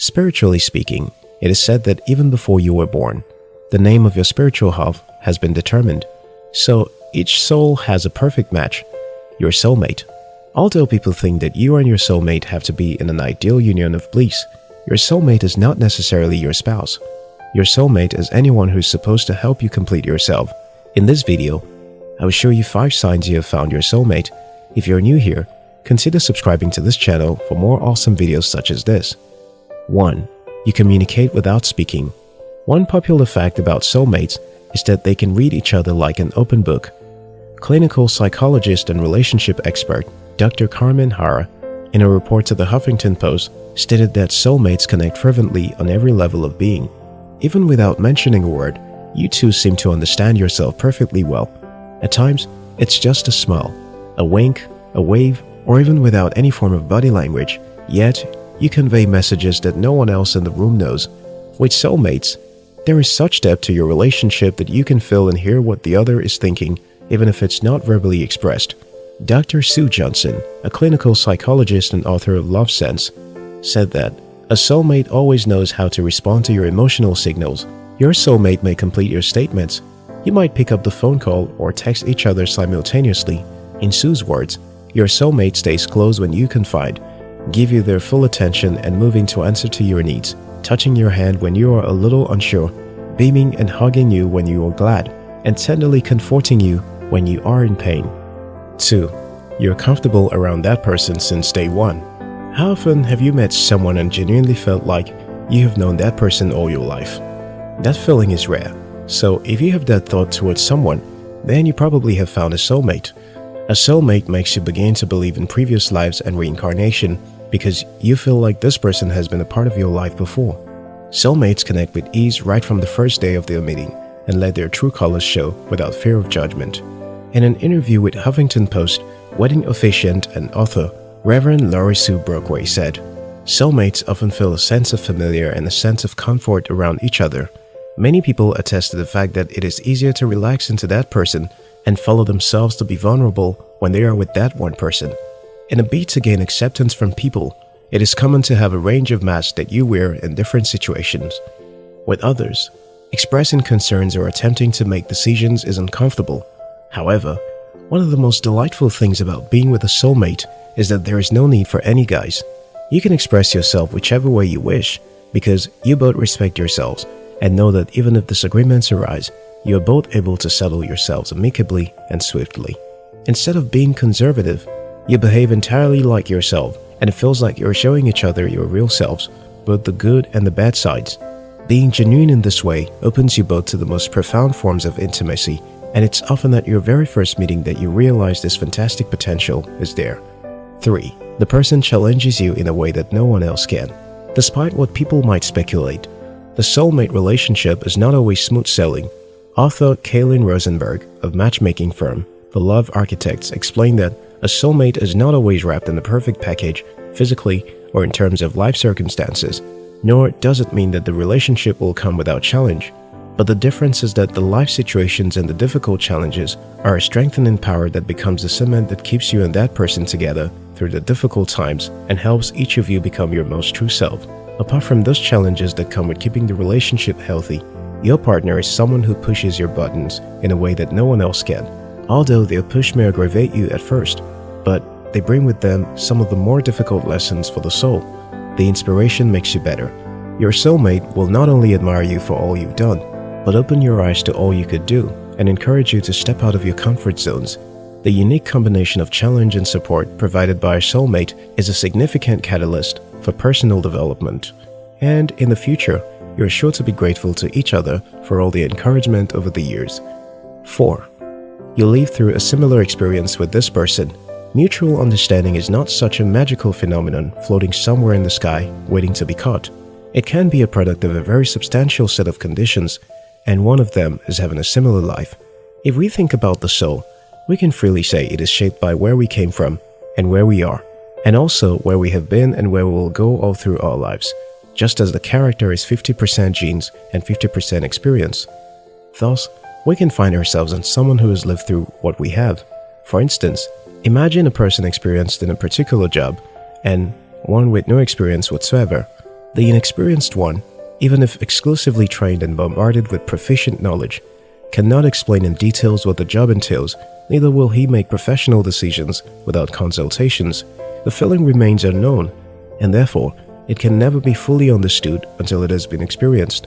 Spiritually speaking, it is said that even before you were born, the name of your spiritual half has been determined. So each soul has a perfect match, your soulmate. Although people think that you and your soulmate have to be in an ideal union of bliss, your soulmate is not necessarily your spouse. Your soulmate is anyone who is supposed to help you complete yourself. In this video, I will show you 5 signs you have found your soulmate. If you're new here, consider subscribing to this channel for more awesome videos such as this. 1. You communicate without speaking. One popular fact about soulmates is that they can read each other like an open book. Clinical psychologist and relationship expert Dr. Carmen Harra, in a report to the Huffington Post, stated that soulmates connect fervently on every level of being. Even without mentioning a word, you two seem to understand yourself perfectly well. At times, it's just a smile, a wink, a wave, or even without any form of body language, yet you convey messages that no one else in the room knows. With soulmates, there is such depth to your relationship that you can feel and hear what the other is thinking even if it's not verbally expressed. Dr. Sue Johnson, a clinical psychologist and author of Love Sense, said that a soulmate always knows how to respond to your emotional signals. Your soulmate may complete your statements. You might pick up the phone call or text each other simultaneously. In Sue's words, your soulmate stays close when you confide, give you their full attention and moving to answer to your needs touching your hand when you are a little unsure, beaming and hugging you when you are glad, and tenderly comforting you when you are in pain. 2. You're comfortable around that person since day 1. How often have you met someone and genuinely felt like you have known that person all your life? That feeling is rare, so if you have that thought towards someone, then you probably have found a soulmate. A soulmate makes you begin to believe in previous lives and reincarnation because you feel like this person has been a part of your life before. Soulmates connect with ease right from the first day of their meeting and let their true colors show without fear of judgment. In an interview with Huffington Post, wedding officiant and author Reverend Laurie Sue Brockway said, Soulmates often feel a sense of familiar and a sense of comfort around each other. Many people attest to the fact that it is easier to relax into that person and follow themselves to be vulnerable when they are with that one person. In a bid to gain acceptance from people, it is common to have a range of masks that you wear in different situations. With others, expressing concerns or attempting to make decisions is uncomfortable. However, one of the most delightful things about being with a soulmate is that there is no need for any guise. You can express yourself whichever way you wish because you both respect yourselves and know that even if disagreements arise, you are both able to settle yourselves amicably and swiftly. Instead of being conservative, you behave entirely like yourself and it feels like you're showing each other your real selves, both the good and the bad sides. Being genuine in this way opens you both to the most profound forms of intimacy and it's often at your very first meeting that you realize this fantastic potential is there. 3. The person challenges you in a way that no one else can. Despite what people might speculate, the soulmate relationship is not always smooth sailing. Author Kailen Rosenberg of matchmaking firm The Love Architects explained that a soulmate is not always wrapped in the perfect package, physically or in terms of life circumstances, nor does it mean that the relationship will come without challenge. But the difference is that the life situations and the difficult challenges are a strengthening power that becomes the cement that keeps you and that person together through the difficult times and helps each of you become your most true self. Apart from those challenges that come with keeping the relationship healthy, your partner is someone who pushes your buttons in a way that no one else can. Although their push may aggravate you at first, but they bring with them some of the more difficult lessons for the soul. The inspiration makes you better. Your soulmate will not only admire you for all you've done, but open your eyes to all you could do and encourage you to step out of your comfort zones. The unique combination of challenge and support provided by a soulmate is a significant catalyst for personal development. And in the future, you're sure to be grateful to each other for all the encouragement over the years. 4. You live through a similar experience with this person. Mutual understanding is not such a magical phenomenon floating somewhere in the sky waiting to be caught. It can be a product of a very substantial set of conditions, and one of them is having a similar life. If we think about the soul, we can freely say it is shaped by where we came from and where we are, and also where we have been and where we will go all through our lives, just as the character is 50% genes and 50% experience. Thus, we can find ourselves in someone who has lived through what we have. For instance, imagine a person experienced in a particular job and one with no experience whatsoever. The inexperienced one, even if exclusively trained and bombarded with proficient knowledge, cannot explain in details what the job entails, neither will he make professional decisions without consultations. The feeling remains unknown, and therefore it can never be fully understood until it has been experienced.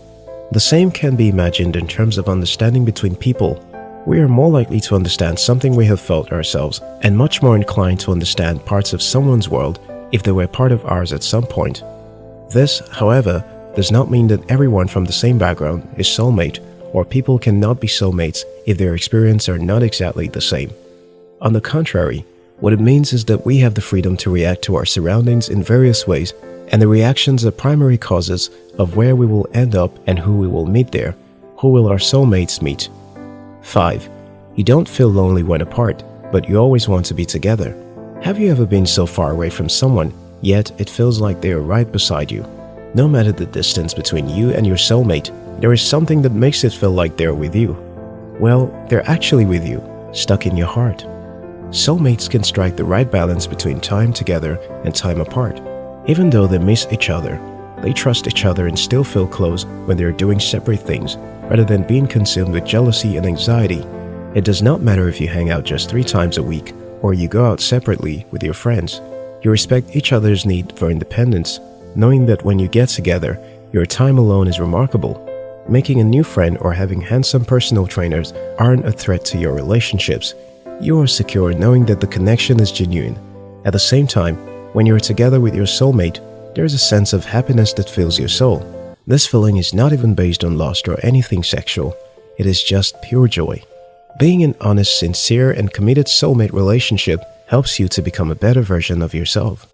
The same can be imagined in terms of understanding between people. We are more likely to understand something we have felt ourselves and much more inclined to understand parts of someone's world if they were part of ours at some point. This, however, does not mean that everyone from the same background is soulmate or people cannot be soulmates if their experiences are not exactly the same. On the contrary, what it means is that we have the freedom to react to our surroundings in various ways and the reactions are primary causes of where we will end up and who we will meet there. Who will our soulmates meet? 5. You don't feel lonely when apart, but you always want to be together. Have you ever been so far away from someone, yet it feels like they are right beside you? No matter the distance between you and your soulmate, there is something that makes it feel like they're with you. Well, they're actually with you, stuck in your heart. Soulmates can strike the right balance between time together and time apart. Even though they miss each other, they trust each other and still feel close when they are doing separate things rather than being consumed with jealousy and anxiety. It does not matter if you hang out just three times a week or you go out separately with your friends. You respect each other's need for independence knowing that when you get together, your time alone is remarkable. Making a new friend or having handsome personal trainers aren't a threat to your relationships. You are secure knowing that the connection is genuine. At the same time, when you are together with your soulmate, there is a sense of happiness that fills your soul. This feeling is not even based on lust or anything sexual. It is just pure joy. Being an honest, sincere, and committed soulmate relationship helps you to become a better version of yourself.